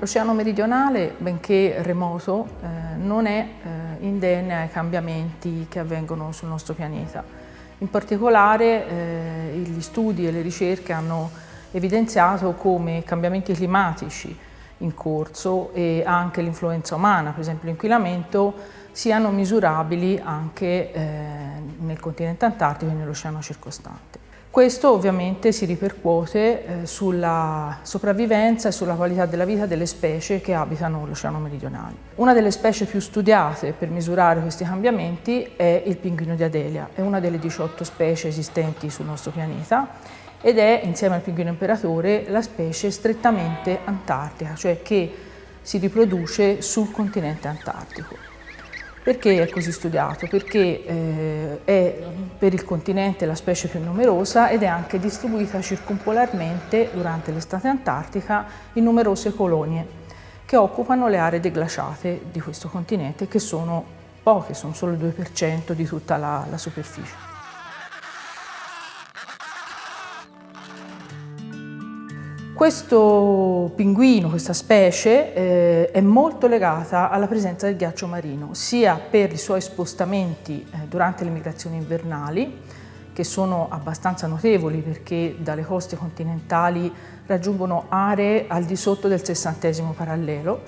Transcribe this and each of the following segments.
L'Oceano meridionale, benché remoto, eh, non è eh, indenne ai cambiamenti che avvengono sul nostro pianeta. In particolare eh, gli studi e le ricerche hanno evidenziato come cambiamenti climatici in corso e anche l'influenza umana, per esempio l'inquinamento, siano misurabili anche eh, nel continente antartico e nell'oceano circostante. Questo ovviamente si ripercuote eh, sulla sopravvivenza e sulla qualità della vita delle specie che abitano l'Oceano meridionale. Una delle specie più studiate per misurare questi cambiamenti è il pinguino di Adelia, è una delle 18 specie esistenti sul nostro pianeta ed è, insieme al pinguino imperatore, la specie strettamente antartica, cioè che si riproduce sul continente antartico. Perché è così studiato? Perché eh, è per il continente la specie più numerosa ed è anche distribuita circumpolarmente durante l'estate antartica in numerose colonie che occupano le aree deglaciate di questo continente che sono poche, sono solo il 2% di tutta la, la superficie. Questo pinguino, questa specie, eh, è molto legata alla presenza del ghiaccio marino, sia per i suoi spostamenti eh, durante le migrazioni invernali, che sono abbastanza notevoli perché dalle coste continentali raggiungono aree al di sotto del sessantesimo parallelo,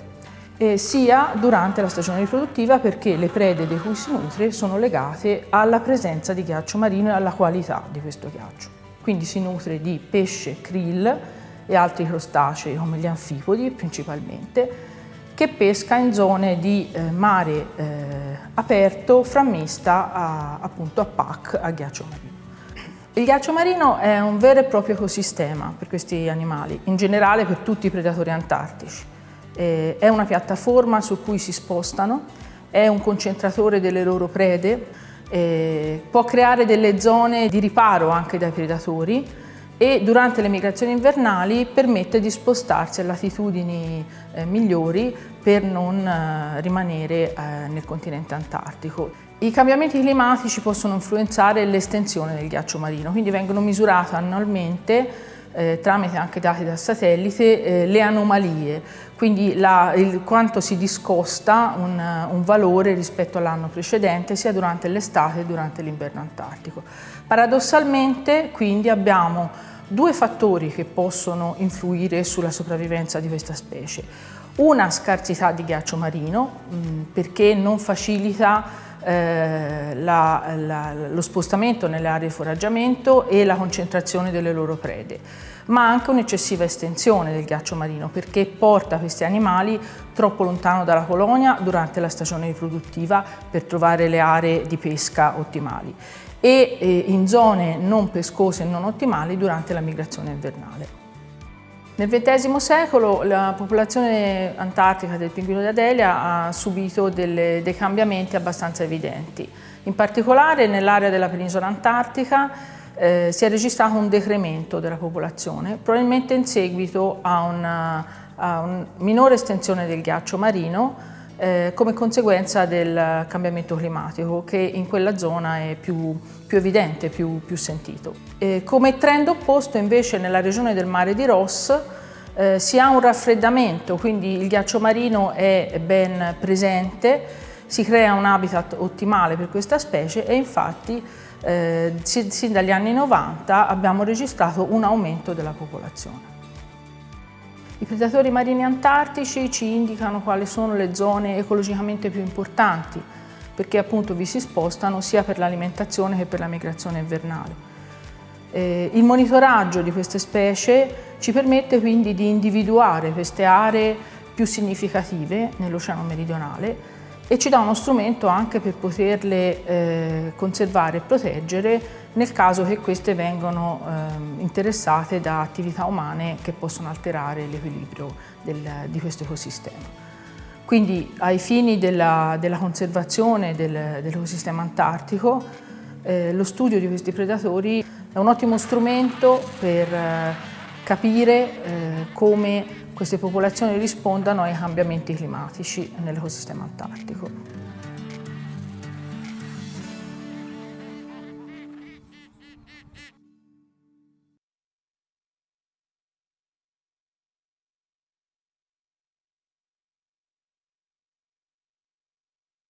eh, sia durante la stagione riproduttiva perché le prede di cui si nutre sono legate alla presenza di ghiaccio marino e alla qualità di questo ghiaccio. Quindi si nutre di pesce, krill, e altri crostacei come gli anfipodi principalmente, che pesca in zone di eh, mare eh, aperto frammista a, appunto a PAC, a ghiaccio marino. Il ghiaccio marino è un vero e proprio ecosistema per questi animali, in generale per tutti i predatori antartici. Eh, è una piattaforma su cui si spostano, è un concentratore delle loro prede, eh, può creare delle zone di riparo anche dai predatori, e durante le migrazioni invernali permette di spostarsi a latitudini eh, migliori per non eh, rimanere eh, nel continente antartico. I cambiamenti climatici possono influenzare l'estensione del ghiaccio marino, quindi vengono misurate annualmente eh, tramite anche dati da satellite eh, le anomalie, quindi la, il, quanto si discosta un, un valore rispetto all'anno precedente sia durante l'estate che durante l'inverno antartico. Paradossalmente quindi abbiamo due fattori che possono influire sulla sopravvivenza di questa specie. Una scarsità di ghiaccio marino mm, perché non facilita eh, la, la, lo spostamento nelle aree di foraggiamento e la concentrazione delle loro prede, ma anche un'eccessiva estensione del ghiaccio marino perché porta questi animali troppo lontano dalla colonia durante la stagione riproduttiva per trovare le aree di pesca ottimali e eh, in zone non pescose e non ottimali durante la migrazione invernale. Nel XX secolo la popolazione antartica del pinguino di Adelia ha subito delle, dei cambiamenti abbastanza evidenti. In particolare nell'area della penisola antartica eh, si è registrato un decremento della popolazione, probabilmente in seguito a una, a una minore estensione del ghiaccio marino eh, come conseguenza del cambiamento climatico che in quella zona è più, più evidente, più, più sentito. Eh, come trend opposto invece nella regione del mare di Ross eh, si ha un raffreddamento, quindi il ghiaccio marino è ben presente, si crea un habitat ottimale per questa specie e infatti eh, sin dagli anni 90 abbiamo registrato un aumento della popolazione. I predatori marini antartici ci indicano quali sono le zone ecologicamente più importanti perché appunto vi si spostano sia per l'alimentazione che per la migrazione invernale. Eh, il monitoraggio di queste specie ci permette quindi di individuare queste aree più significative nell'Oceano meridionale e ci dà uno strumento anche per poterle eh, conservare e proteggere nel caso che queste vengano eh, interessate da attività umane che possono alterare l'equilibrio di questo ecosistema. Quindi ai fini della, della conservazione del, dell'ecosistema antartico eh, lo studio di questi predatori è un ottimo strumento per eh, capire eh, come queste popolazioni rispondano ai cambiamenti climatici nell'ecosistema antartico.